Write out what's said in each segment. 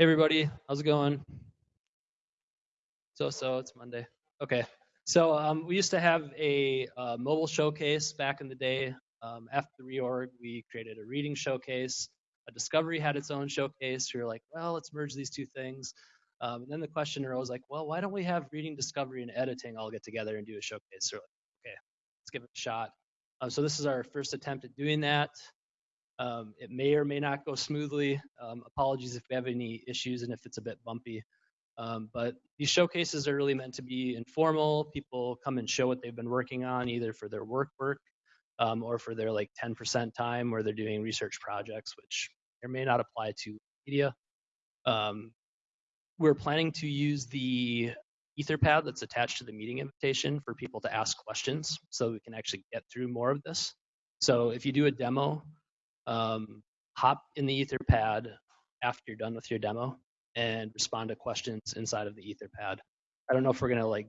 Hey everybody, how's it going? So so, it's Monday. Okay, so um, we used to have a uh, mobile showcase back in the day. Um, after the reorg, we created a reading showcase. A discovery had its own showcase. We were like, well, let's merge these two things. Um, and then the question arose like, well, why don't we have reading, discovery, and editing all get together and do a showcase? So like, okay, let's give it a shot. Um, so this is our first attempt at doing that. Um, it may or may not go smoothly. Um, apologies if we have any issues and if it's a bit bumpy. Um, but these showcases are really meant to be informal. People come and show what they've been working on, either for their work work um, or for their like 10% time where they're doing research projects, which may or may not apply to media. Um, we're planning to use the Etherpad that's attached to the meeting invitation for people to ask questions so we can actually get through more of this. So if you do a demo, um, hop in the Etherpad after you're done with your demo and respond to questions inside of the Etherpad. I don't know if we're gonna like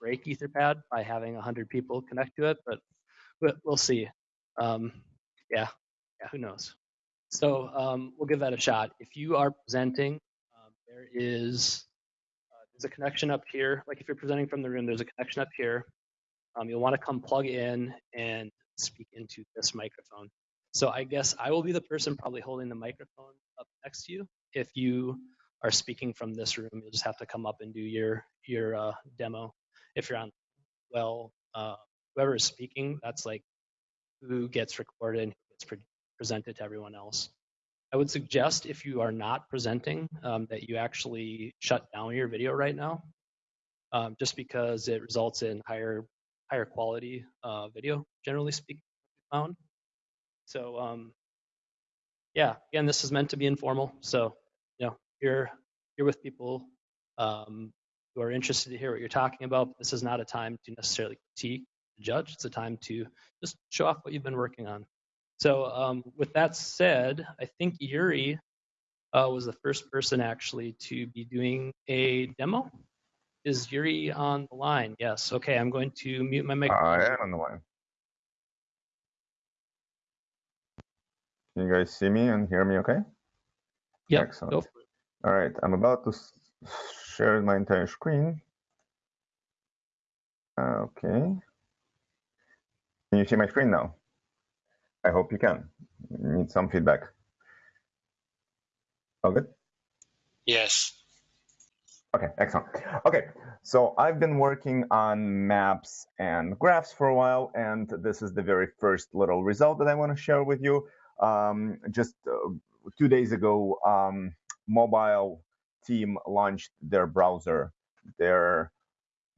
break Etherpad by having 100 people connect to it, but we'll see. Um, yeah, yeah, who knows? So um, we'll give that a shot. If you are presenting, um, there is uh, there's a connection up here. Like if you're presenting from the room, there's a connection up here. Um, you'll want to come plug in and speak into this microphone. So I guess I will be the person probably holding the microphone up next to you. If you are speaking from this room, you'll just have to come up and do your your uh, demo. If you're on, well, uh, whoever is speaking, that's like who gets recorded and who gets pre presented to everyone else. I would suggest if you are not presenting um, that you actually shut down your video right now, um, just because it results in higher higher quality uh, video, generally speaking, found. So um, yeah, again, this is meant to be informal. So you know, you're you're with people um, who are interested to hear what you're talking about. This is not a time to necessarily critique, judge. It's a time to just show off what you've been working on. So um, with that said, I think Yuri uh, was the first person actually to be doing a demo. Is Yuri on the line? Yes. Okay, I'm going to mute my mic. I am on the line. Can you guys see me and hear me okay? Yeah. Excellent. All right, I'm about to share my entire screen. Okay. Can you see my screen now? I hope you can. Need some feedback. All good? Yes. Okay, excellent. Okay, so I've been working on maps and graphs for a while, and this is the very first little result that I want to share with you. Um, just uh, two days ago, um, mobile team launched their browser, their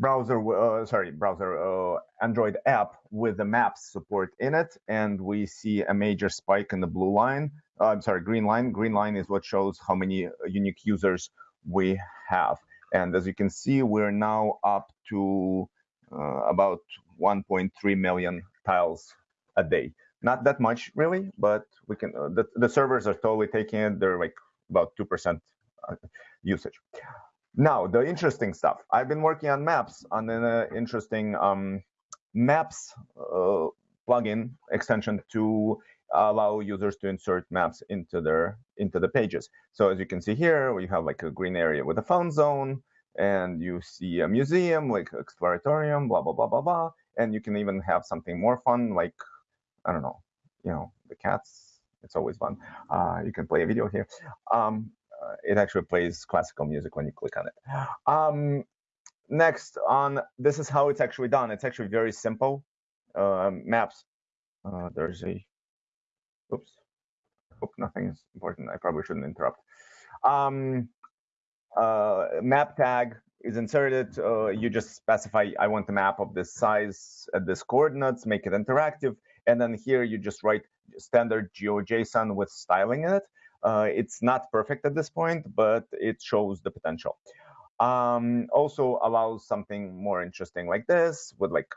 browser, uh, sorry, browser uh, Android app with the maps support in it, and we see a major spike in the blue line. Uh, I'm sorry, green line. Green line is what shows how many uh, unique users we have. And as you can see, we're now up to uh, about 1.3 million tiles a day. Not that much really, but we can. Uh, the, the servers are totally taking it. They're like about two percent uh, usage. Now the interesting stuff. I've been working on maps on an uh, interesting um, maps uh, plugin extension to allow users to insert maps into their into the pages. So as you can see here, we have like a green area with a fun zone, and you see a museum like exploratorium, blah blah blah blah blah, and you can even have something more fun like I don't know, you know, the cats. It's always fun. Uh, you can play a video here. Um, uh, it actually plays classical music when you click on it. Um, next on, this is how it's actually done. It's actually very simple. Uh, maps. Uh, there's a, oops, hope nothing is important. I probably shouldn't interrupt. Um, uh, map tag is inserted. Uh, you just specify, I want a map of this size at this coordinates, make it interactive. And then here you just write standard GeoJSON with styling in it. Uh, it's not perfect at this point, but it shows the potential. Um, also allows something more interesting like this with like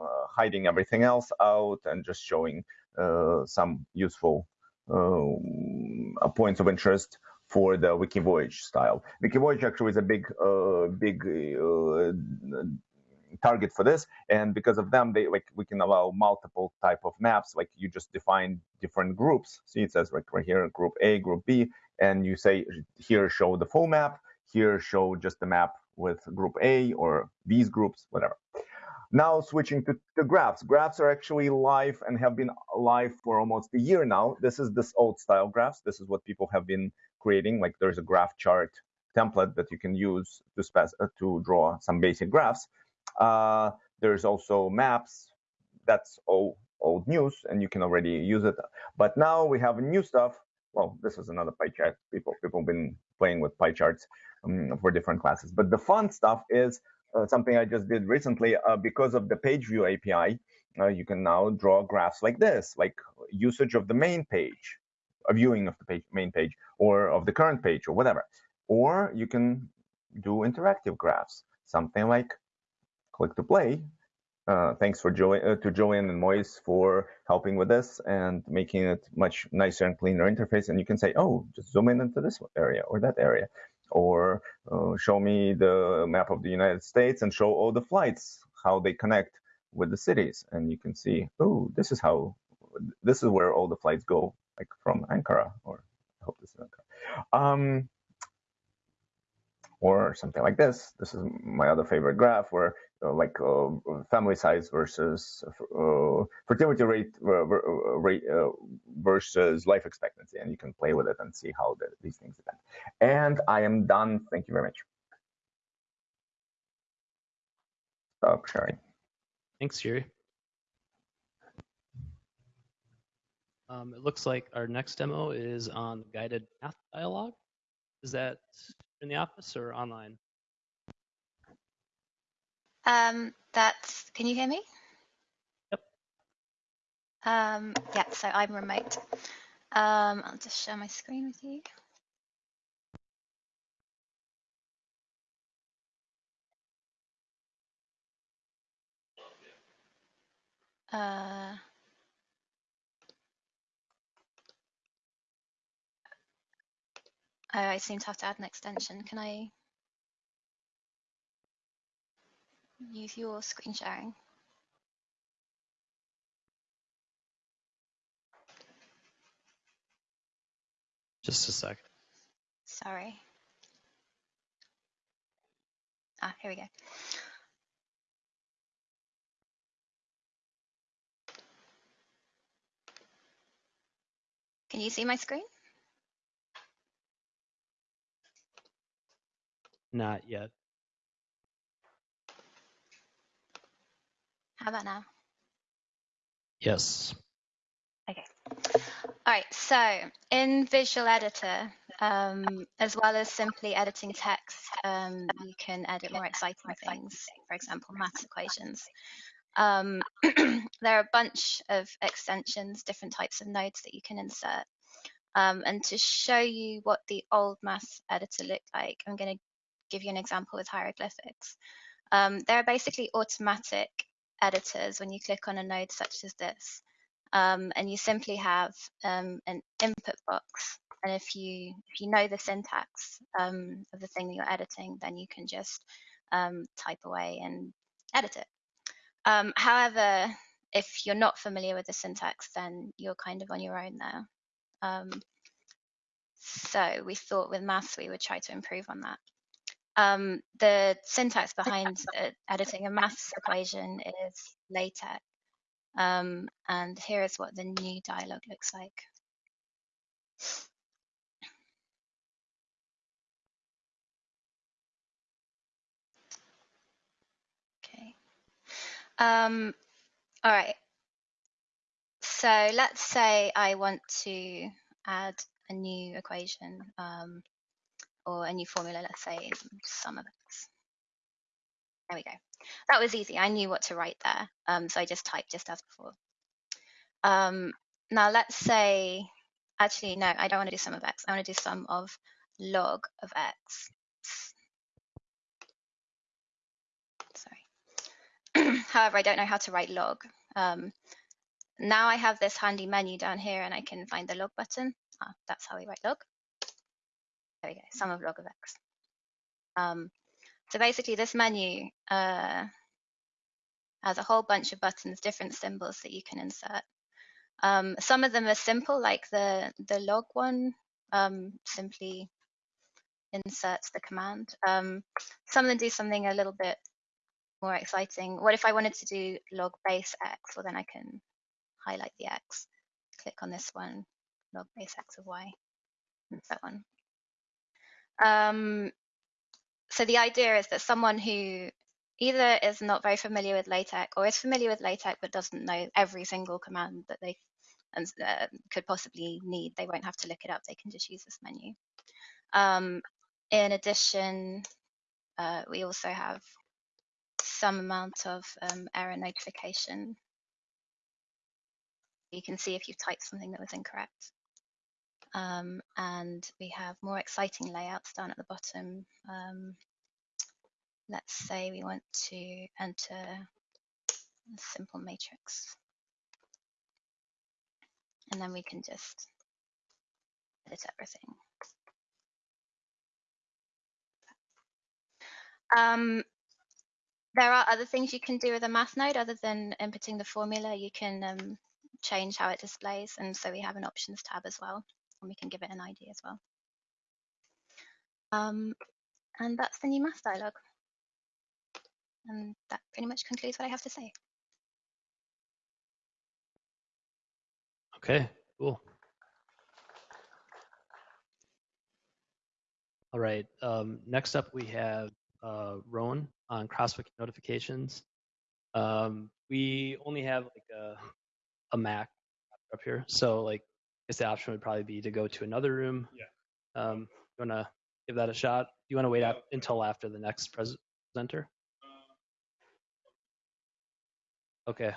uh, hiding everything else out and just showing uh, some useful uh, points of interest for the Wikivoyage style. Wikivoyage actually is a big, uh, big uh, target for this and because of them they like we can allow multiple type of maps like you just define different groups see it says like right here group a group b and you say here show the full map, here show just the map with group A or these groups, whatever. Now switching to the graphs. Graphs are actually live and have been live for almost a year now. This is this old style graphs. This is what people have been creating. Like there's a graph chart template that you can use to, uh, to draw some basic graphs. Uh, there's also maps. That's all old news, and you can already use it. But now we have new stuff. Well, this is another pie chart. People people have been playing with pie charts um, for different classes. But the fun stuff is uh, something I just did recently uh, because of the page view API. Uh, you can now draw graphs like this, like usage of the main page, a viewing of the page, main page, or of the current page, or whatever. Or you can do interactive graphs, something like click to play. Uh, thanks for jo uh, to Joanne and Moise for helping with this and making it much nicer and cleaner interface. And you can say, oh, just zoom in into this area or that area, or uh, show me the map of the United States and show all the flights, how they connect with the cities. And you can see, oh, this is how, this is where all the flights go, like from Ankara, or I hope this is Ankara. Um, or something like this. This is my other favorite graph where like uh, family size versus uh, fertility rate, uh, uh, rate uh, versus life expectancy. And you can play with it and see how the, these things depend. And I am done. Thank you very much. Stop sharing. Thanks, Yuri. Um, it looks like our next demo is on guided math dialogue. Is that in the office or online? Um, that's, can you hear me? Yep. Um, yeah, so I'm remote. Um, I'll just share my screen with you. Uh, oh, I seem to have to add an extension. Can I use your screen sharing. Just a sec. Sorry. Ah, here we go. Can you see my screen? Not yet. How about now? Yes. Okay. All right, so in Visual Editor, um, as well as simply editing text, um, you can edit more exciting things, for example, math equations. Um, there are a bunch of extensions, different types of nodes that you can insert. Um, and to show you what the old math editor looked like, I'm going to give you an example with hieroglyphics. Um, they're basically automatic editors when you click on a node such as this. Um, and you simply have um, an input box. And if you if you know the syntax um, of the thing that you're editing, then you can just um, type away and edit it. Um, however, if you're not familiar with the syntax, then you're kind of on your own there. Um, so we thought with maths we would try to improve on that. Um, the syntax behind uh, editing a maths equation is LaTeX. Um, and here is what the new dialog looks like. Okay. Um, all right. So let's say I want to add a new equation. Um, or a new formula, let's say sum of x. There we go. That was easy. I knew what to write there. Um, so I just typed just as before. Um, now let's say, actually, no, I don't want to do sum of x. I want to do sum of log of x. Sorry. However, I don't know how to write log. Um, now I have this handy menu down here and I can find the log button. Ah, that's how we write log. There we go, sum of log of x. Um, so basically this menu uh, has a whole bunch of buttons, different symbols that you can insert. Um, some of them are simple, like the, the log one. um, simply inserts the command. Um, some of them do something a little bit more exciting. What if I wanted to do log base x? Well, then I can highlight the x, click on this one, log base x of y, and so on. Um, so the idea is that someone who either is not very familiar with LaTeX or is familiar with LaTeX but doesn't know every single command that they and, uh, could possibly need, they won't have to look it up. They can just use this menu. Um, in addition, uh, we also have some amount of um, error notification. You can see if you've typed something that was incorrect. Um, and we have more exciting layouts down at the bottom. Um, let's say we want to enter a simple matrix. And then we can just edit everything. Um, there are other things you can do with a math node other than inputting the formula. You can um, change how it displays. And so we have an options tab as well, and we can give it an ID as well. Um, and that's the new math dialog. And that pretty much concludes what I have to say. Okay, cool. All right, um, next up we have uh, Roan on Crosswiki notifications. Um, we only have like a, a Mac up here, so like guess the option would probably be to go to another room. Yeah. Um, you wanna give that a shot? You wanna wait up until after the next pres- presenter? Okay,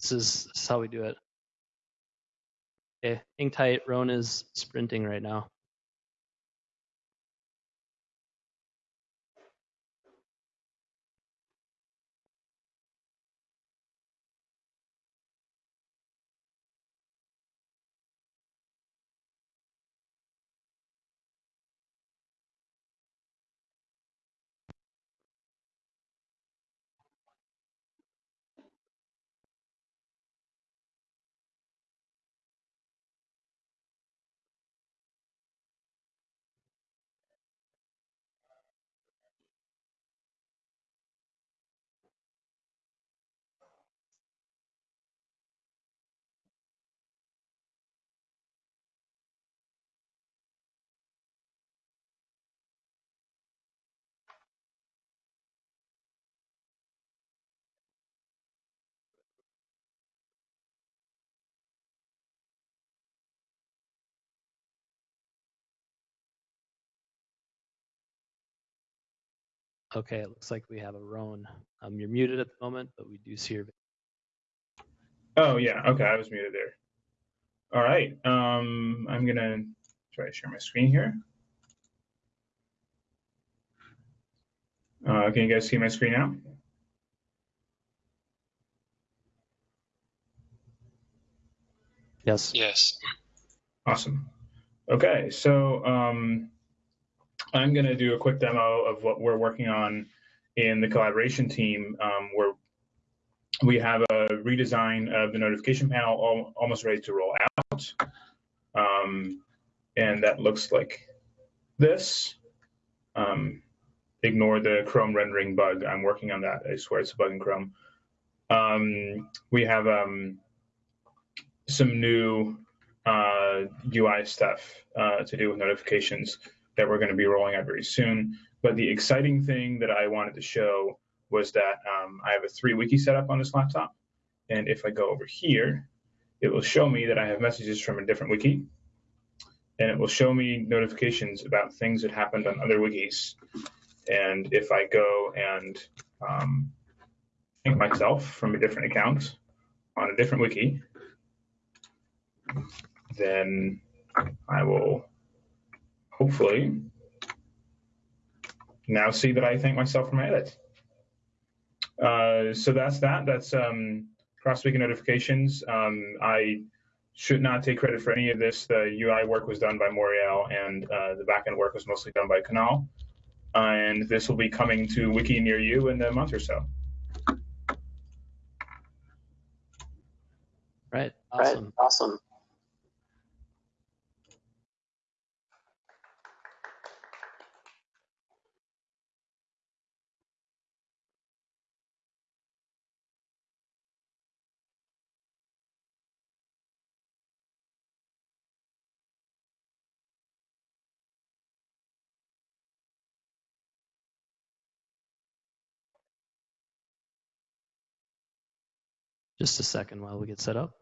this is, this is how we do it. Okay, hang tight. Roan is sprinting right now. Okay, it looks like we have a Roan. Um, you're muted at the moment, but we do see your. Oh yeah, okay, I was muted there. All right, um, I'm gonna try to share my screen here. Uh, can you guys see my screen now? Yes. Yes. Awesome. Okay, so um, I'm going to do a quick demo of what we're working on in the collaboration team, um, where we have a redesign of the notification panel al almost ready to roll out. Um, and that looks like this. Um, ignore the Chrome rendering bug. I'm working on that. I swear it's a bug in Chrome. Um, we have um, some new uh, UI stuff uh, to do with notifications that we're going to be rolling out very soon. But the exciting thing that I wanted to show was that um, I have a three wiki setup on this laptop. And if I go over here, it will show me that I have messages from a different wiki. And it will show me notifications about things that happened on other wikis. And if I go and um, myself from a different account on a different wiki, then I will hopefully now see that I thank myself for my edit. Uh, so that's that. That's um, cross-wiki notifications. Um, I should not take credit for any of this. The UI work was done by Moriel, and uh, the backend work was mostly done by Kunal. and this will be coming to Wiki near you in a month or so. Right. Awesome. Awesome. Just a second while we get set up.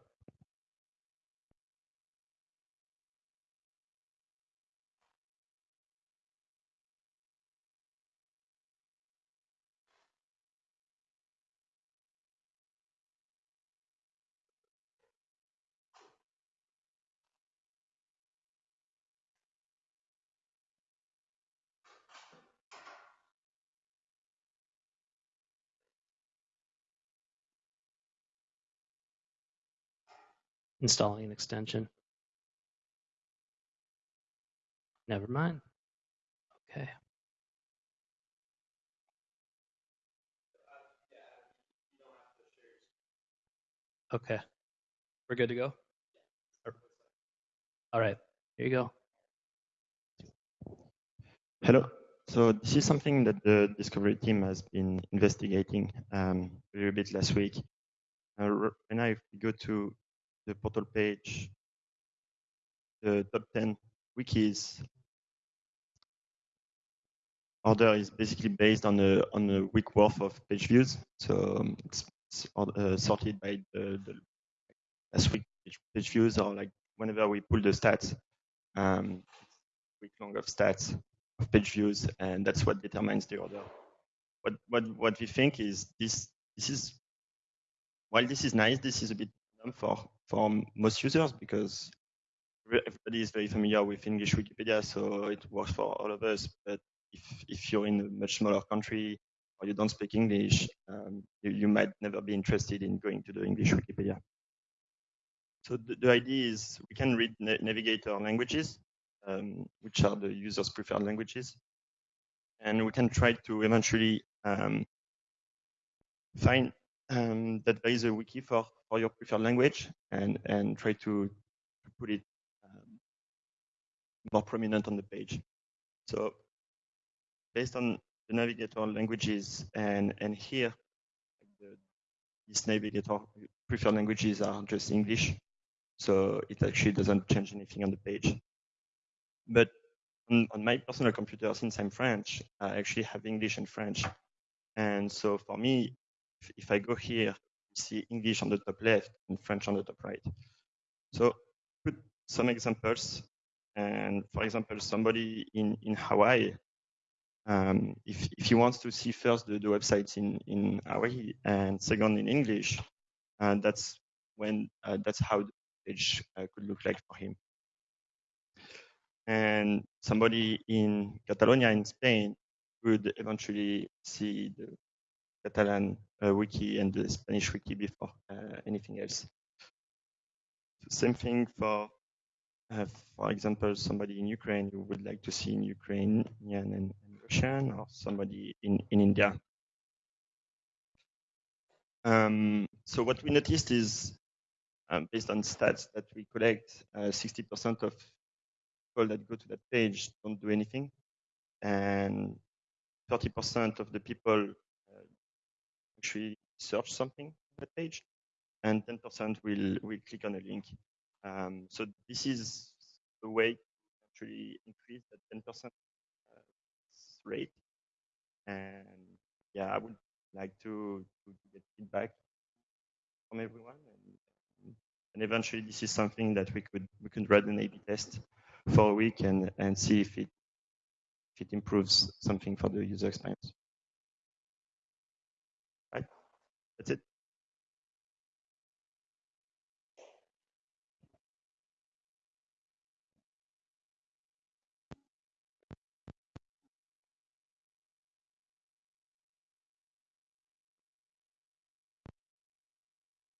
Installing an extension. Never mind. Okay. Okay. We're good to go? All right. Here you go. Hello. So this is something that the discovery team has been investigating um, a little bit last week. Uh, when I go to the portal page, the top 10 wikis order is basically based on a on a week worth of page views. So um, it's, it's uh, sorted by the, the last week page, page views or like whenever we pull the stats, um, week long of stats of page views, and that's what determines the order. What what what we think is this this is while this is nice, this is a bit dumb for for most users because everybody is very familiar with English Wikipedia, so it works for all of us. But if if you're in a much smaller country or you don't speak English, um, you, you might never be interested in going to the English Wikipedia. So the, the idea is we can read na navigator languages, um, which are the user's preferred languages, and we can try to eventually um, find um, that there is a wiki for, for your preferred language and, and try to, to put it um, more prominent on the page. So based on the navigator languages and, and here, the, navigator preferred languages are just English. So it actually doesn't change anything on the page. But on, on my personal computer, since I'm French, I actually have English and French. And so for me, if, if I go here, you see English on the top left and French on the top right. So put some examples. And for example, somebody in, in Hawaii, um, if, if he wants to see first the, the websites in, in Hawaii and second in English, uh, that's when uh, that's how the page uh, could look like for him. And somebody in Catalonia in Spain would eventually see the Catalan uh, wiki and the Spanish wiki before uh, anything else. Same thing for, uh, for example, somebody in Ukraine who would like to see in Ukrainian and, and Russian, or somebody in, in India. Um, so what we noticed is, um, based on stats that we collect, 60% of people that go to that page don't do anything, and 30% of the people actually search something on that page, and 10% will will click on a link. Um, so this is a way to actually increase that 10% uh, rate. And yeah, I would like to, to get feedback from everyone, and, and eventually this is something that we could we could run an A/B test for a week and and see if it if it improves something for the user experience. That's it.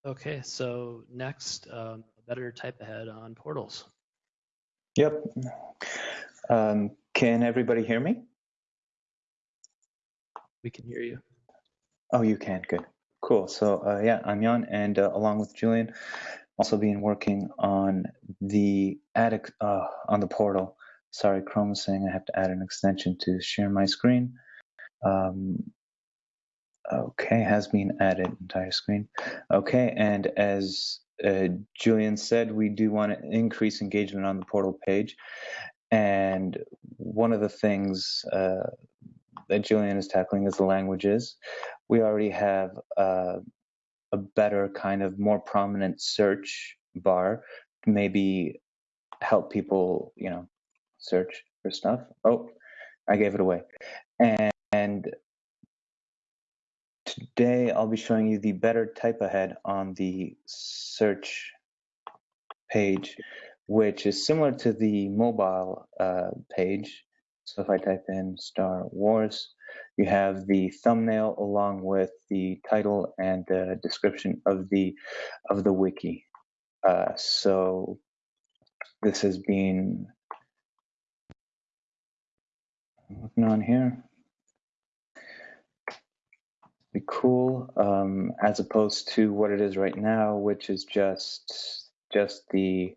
Okay, so next, um, a better type ahead on portals. Yep. Um, can everybody hear me? We can hear you. Oh, you can. Good. Cool. So uh, yeah, I'm Jan, and uh, along with Julian, also been working on the attic uh, on the portal. Sorry, Chrome is saying I have to add an extension to share my screen. Um, okay, has been added entire screen. Okay, and as uh, Julian said, we do want to increase engagement on the portal page. And one of the things uh, that Julian is tackling is the languages. We already have uh, a better kind of more prominent search bar to maybe help people, you know, search for stuff. Oh, I gave it away. And, and today I'll be showing you the better type ahead on the search page, which is similar to the mobile uh, page. So if I type in Star Wars, you have the thumbnail along with the title and the description of the of the wiki. Uh, so this has been looking on here. Be cool, um, as opposed to what it is right now, which is just just the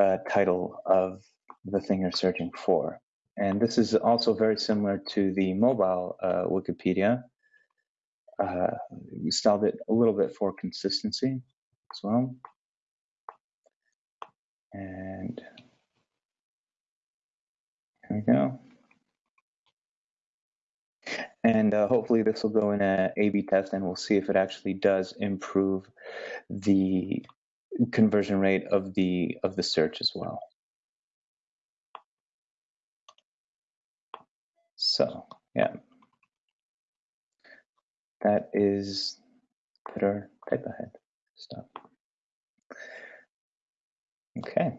uh, title of the thing you're searching for. And this is also very similar to the mobile uh, Wikipedia. Uh, we styled it a little bit for consistency as well. And here we go. And uh, hopefully this will go in a A-B test and we'll see if it actually does improve the conversion rate of the of the search as well. So yeah, that is better type ahead stuff. Okay.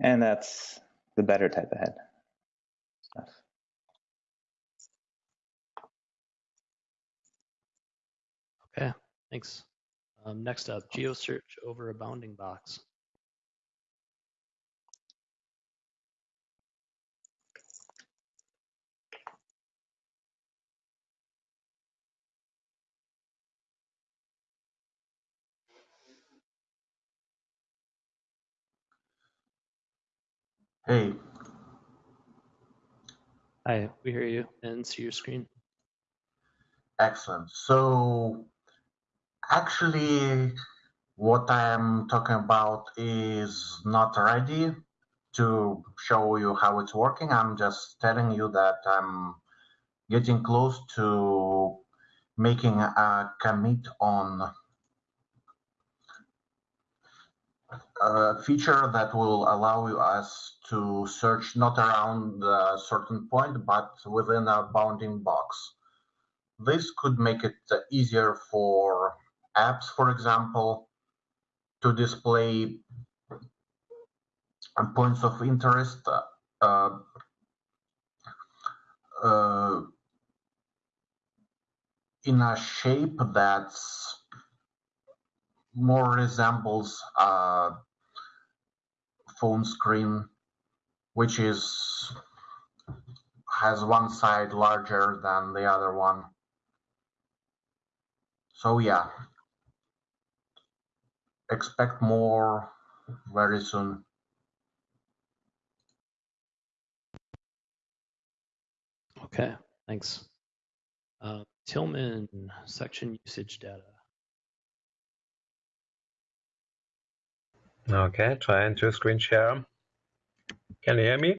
And that's the better type ahead stuff. Okay, thanks. Um, next up, GeoSearch over a bounding box. Hey, Hi, we hear you and see your screen. excellent. So actually, what I'm talking about is not ready to show you how it's working. I'm just telling you that I'm getting close to making a commit on a feature that will allow us to search not around a certain point, but within a bounding box. This could make it easier for apps, for example, to display points of interest uh, uh, in a shape that's more resembles a phone screen, which is has one side larger than the other one. So yeah, expect more very soon. Okay, thanks. Uh, Tilman, section usage data. Okay, trying to screen share. Can you hear me?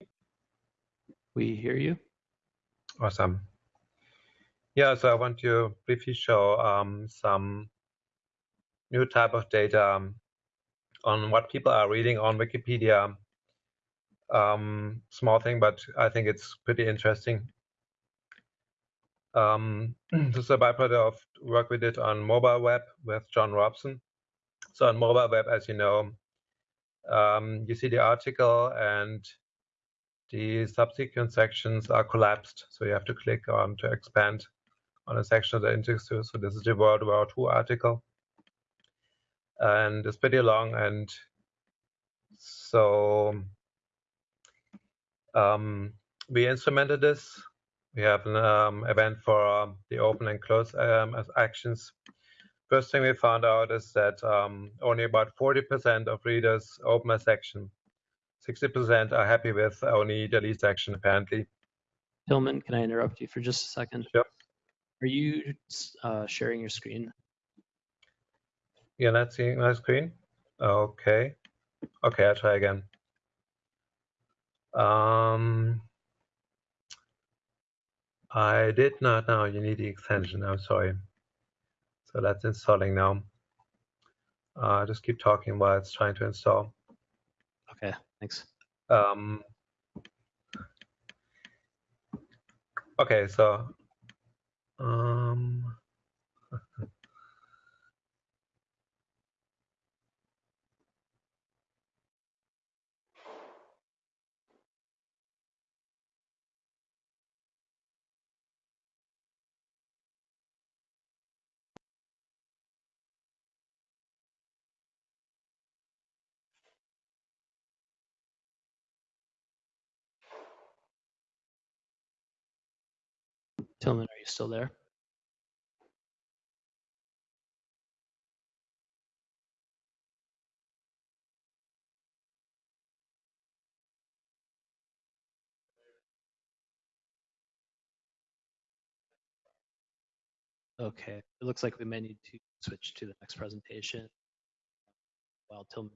We hear you. Awesome. Yeah, so I want to briefly show um, some new type of data um, on what people are reading on Wikipedia. Um, small thing, but I think it's pretty interesting. Um, this is a byproduct of work we did on mobile web with Jon Robson. So on mobile web, as you know, um, you see the article and the subsequent sections are collapsed. So you have to click on to expand on a section of the index. So this is the World War II article. And it's pretty long. And so um, we instrumented this. We have an um, event for um, the open and close um, actions First thing we found out is that um, only about 40% of readers open a section. 60% are happy with only the lead section, apparently. Tilman, can I interrupt you for just a second? Sure. Are you uh, sharing your screen? You're not seeing my screen? Okay. Okay, I'll try again. Um, I did not know you need the extension. I'm sorry. So that's installing now. Uh, just keep talking while it's trying to install. Okay, thanks. Um, okay, so um, Tilman, are you still there? Okay, it looks like we may need to switch to the next presentation while Tilman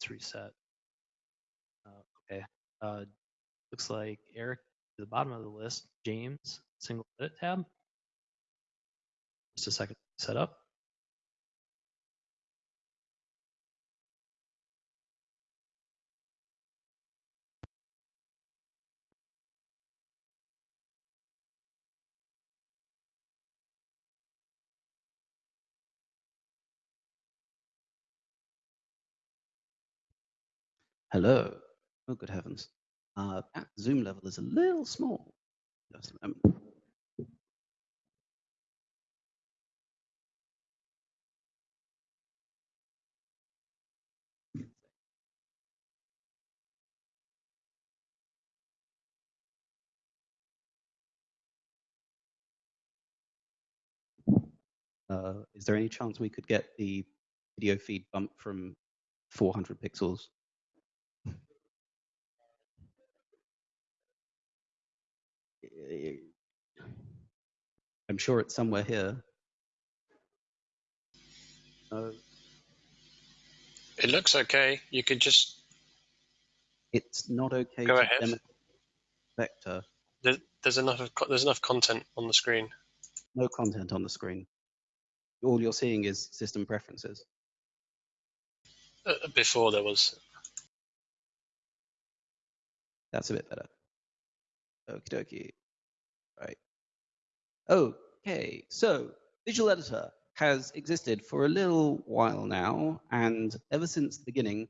gets reset. Uh, okay, uh, looks like Eric to the bottom of the list, James, single edit tab. Just a second set up. Hello. Oh, good heavens. Uh, that zoom level is a little small. Just a moment. Uh, is there any chance we could get the video feed bump from 400 pixels? I'm sure it's somewhere here. Uh, It looks okay. You could just it's not okay Go to ahead. vector. there, there's enough of, there's enough content on the screen. No content on the screen. All you're seeing is system preferences. Uh, before there was That's a bit better. Okie dokie. Right. Okay, so Visual Editor has existed for a little while now, and ever since the beginning,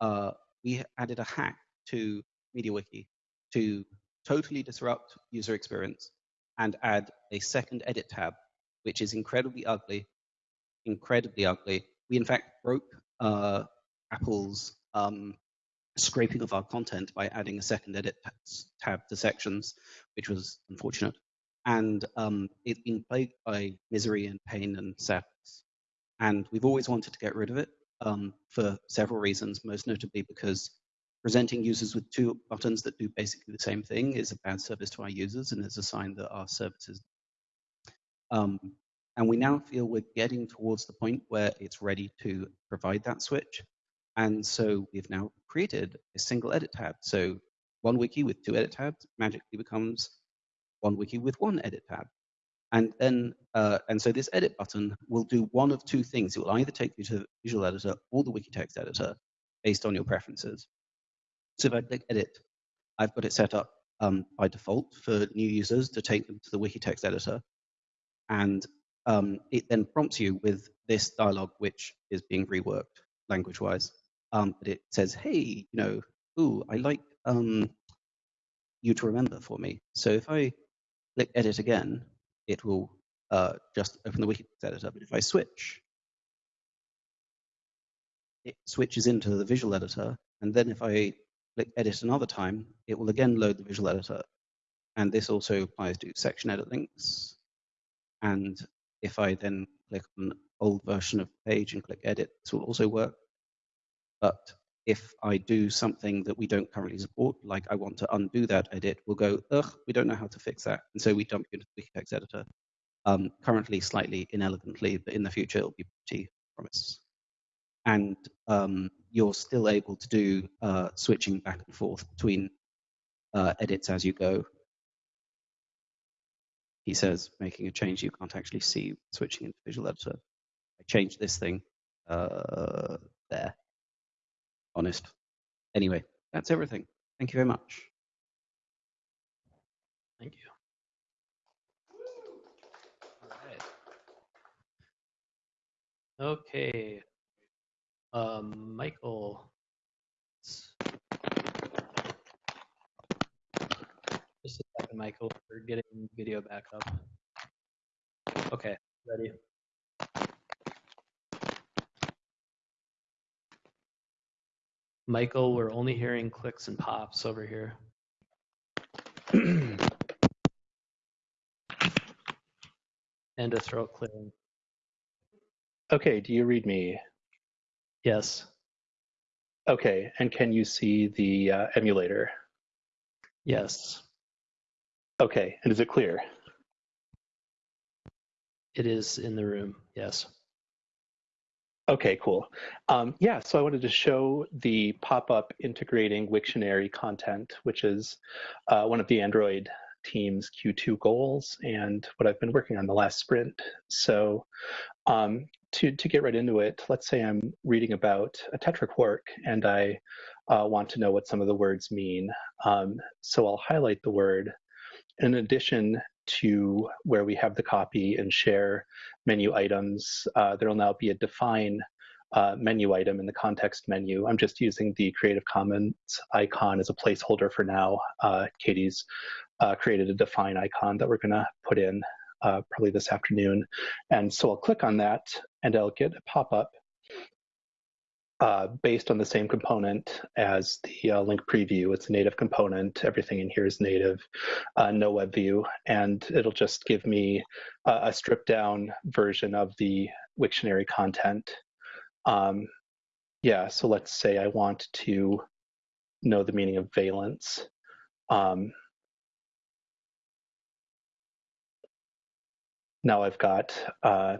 uh, we added a hack to MediaWiki to totally disrupt user experience and add a second edit tab, which is incredibly ugly, incredibly ugly. We in fact broke uh, Apple's um, scraping of our content by adding a second edit tab to sections, which was unfortunate. And um, it's been plagued by misery and pain and sadness. And we've always wanted to get rid of it um, for several reasons, most notably because presenting users with two buttons that do basically the same thing is a bad service to our users and is a sign that our service is. Um, and we now feel we're getting towards the point where it's ready to provide that switch. And so we've now created a single edit tab. So one wiki with two edit tabs magically becomes one wiki with one edit tab. And then, uh, and so this edit button will do one of two things. It will either take you to the Visual Editor or the wiki text editor based on your preferences. So if I click edit, I've got it set up um, by default for new users to take them to the wiki text editor. And um, it then prompts you with this dialog, which is being reworked language wise. Um, but it says, hey, you know, ooh, I like um, you to remember for me. So if I click edit again, it will uh, just open the wiki editor. But if I switch, it switches into the visual editor. And then if I click edit another time, it will again load the visual editor. And this also applies to section edit links. And if I then click on old version of the page and click edit, this will also work. But if I do something that we don't currently support, like I want to undo that edit, we'll go, ugh, we don't know how to fix that. And so we jump into the Wikitext editor. Um, currently slightly inelegantly, but in the future it'll be pretty promise. And um, you're still able to do uh, switching back and forth between uh, edits as you go. He says making a change you can't actually see switching into Visual Editor. I changed this thing uh, there. Honest. Anyway, that's everything. Thank you very much. Thank you. Okay. Um, Michael. Just a second, Michael. We're getting video back up. Okay, ready. Michael, we're only hearing clicks and pops over here. and a throat clearing. Okay, do you read me? Yes. Okay, and can you see the uh, emulator? Yes. Okay, and is it clear? It is in the room. Yes. Okay, cool. Um, yeah, so I wanted to show the pop-up integrating Wiktionary content, which is uh, one of the Android team's Q2 goals and what I've been working on the last sprint. So um, to, to get right into it, let's say I'm reading about a Tetraquark and I uh, want to know what some of the words mean. Um, so I'll highlight the word. In addition to where we have the copy and share menu items, uh, there will now be a define uh, menu item in the context menu. I'm just using the Creative Commons icon as a placeholder for now. Uh, Katie's uh, created a define icon that we're going to put in uh, probably this afternoon. And so I'll click on that and I'll get a pop-up uh, based on the same component as the uh, link preview. It's a native component. Everything in here is native, uh, no web view, and it'll just give me a stripped down version of the Wiktionary content. Um, yeah, so let's say I want to know the meaning of valence. Um, now I've got uh,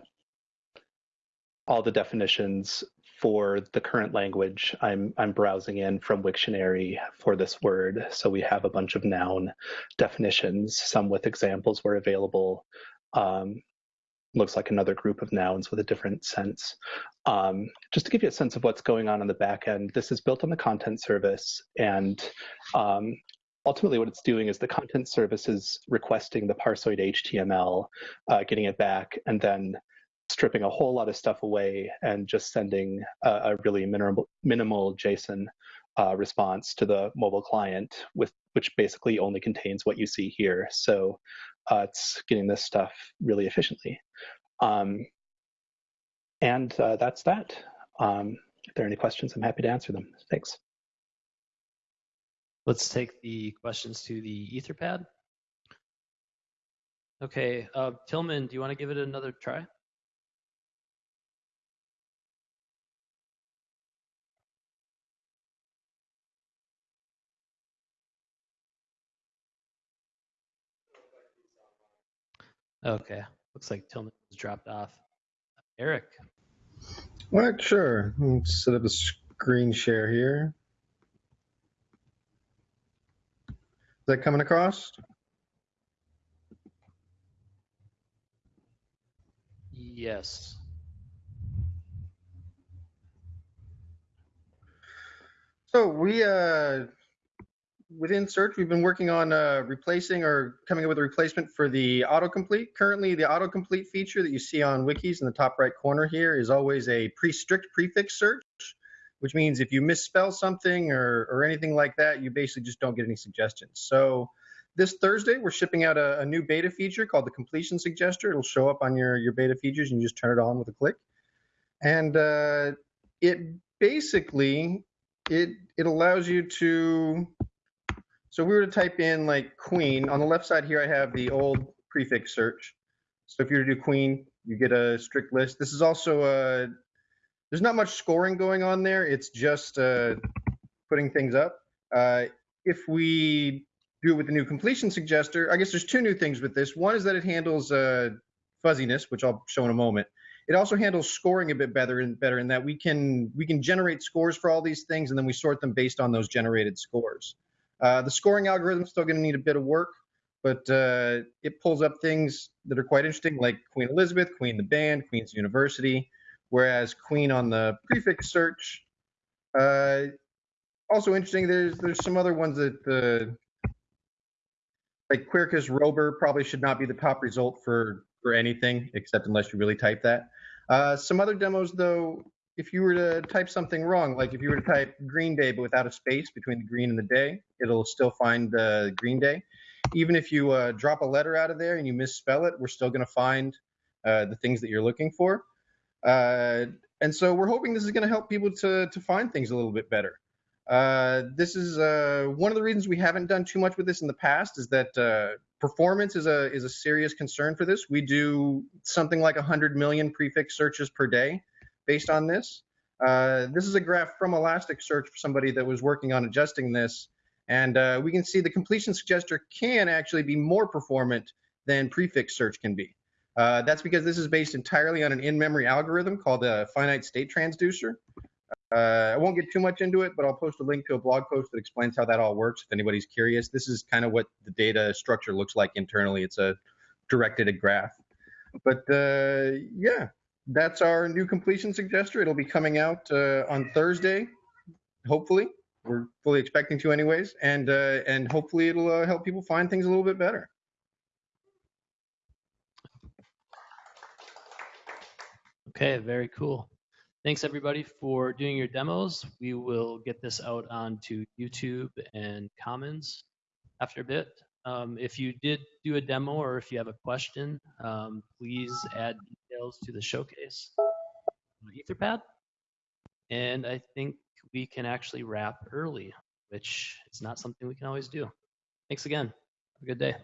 all the definitions for the current language I'm, I'm browsing in from Wiktionary for this word. So we have a bunch of noun definitions, some with examples where available. Um, looks like another group of nouns with a different sense. Um, just to give you a sense of what's going on on the back end, this is built on the content service and um, ultimately what it's doing is the content service is requesting the parsoid HTML, uh, getting it back, and then stripping a whole lot of stuff away and just sending a, a really minimal, minimal JSON uh, response to the mobile client, with which basically only contains what you see here. So uh, it's getting this stuff really efficiently. Um, and uh, that's that. Um, if there are any questions, I'm happy to answer them. Thanks. Let's take the questions to the Etherpad. Okay, uh, Tilman, do you want to give it another try? Okay, looks like Tilman has dropped off. Eric. What? Sure. Let's set up a screen share here. Is that coming across? Yes. So we uh, within search, we've been working on uh, replacing or coming up with a replacement for the autocomplete. Currently, the autocomplete feature that you see on wikis in the top right corner here is always a pre-strict prefix search, which means if you misspell something or, or anything like that, you basically just don't get any suggestions. So this Thursday, we're shipping out a, a new beta feature called the completion suggester. It'll show up on your, your beta features and you just turn it on with a click. And uh, it basically, it, it allows you to so we were to type in like queen, on the left side here I have the old prefix search. So if you were to do queen, you get a strict list. This is also a, there's not much scoring going on there. It's just uh, putting things up. Uh, if we do it with the new completion suggester, I guess there's two new things with this. One is that it handles uh, fuzziness, which I'll show in a moment. It also handles scoring a bit better and better in that we can we can generate scores for all these things and then we sort them based on those generated scores. Uh, the scoring algorithm is still going to need a bit of work, but uh, it pulls up things that are quite interesting, like Queen Elizabeth, Queen the Band, Queen's University, whereas Queen on the prefix search. Uh, also interesting. There's there's some other ones that uh, like Quercus Robur probably should not be the top result for for anything except unless you really type that. Uh, some other demos though, if you were to type something wrong, like if you were to type Green Day but without a space between the green and the day, it'll still find uh, Green Day. Even if you uh, drop a letter out of there and you misspell it, we're still going to find uh, the things that you're looking for. Uh, and so we're hoping this is going to help people to to find things a little bit better. Uh, this is uh, one of the reasons we haven't done too much with this in the past is that performance is a is a serious concern for this. We do something like 100 million prefix searches per day based on this. Uh, this is a graph from Elasticsearch for somebody that was working on adjusting this, and uh, we can see the completion suggester can actually be more performant than prefix search can be. Uh, that's because this is based entirely on an in-memory algorithm called a finite state transducer. Uh, I won't get too much into it, but I'll post a link to a blog post that explains how that all works if anybody's curious. This is kind of what the data structure looks like internally. It's a directed graph. But uh, yeah, that's our new completion suggester. It'll be coming out uh, on Thursday, hopefully. We're fully expecting to, anyways, and uh, and hopefully it'll uh, help people find things a little bit better. Okay, very cool. Thanks everybody for doing your demos. We will get this out onto YouTube and Commons after a bit. Um, if you did do a demo or if you have a question, um, please add details to the showcase Etherpad. And I think we can actually wrap early, which is not something we can always do. Thanks again. Have a good day.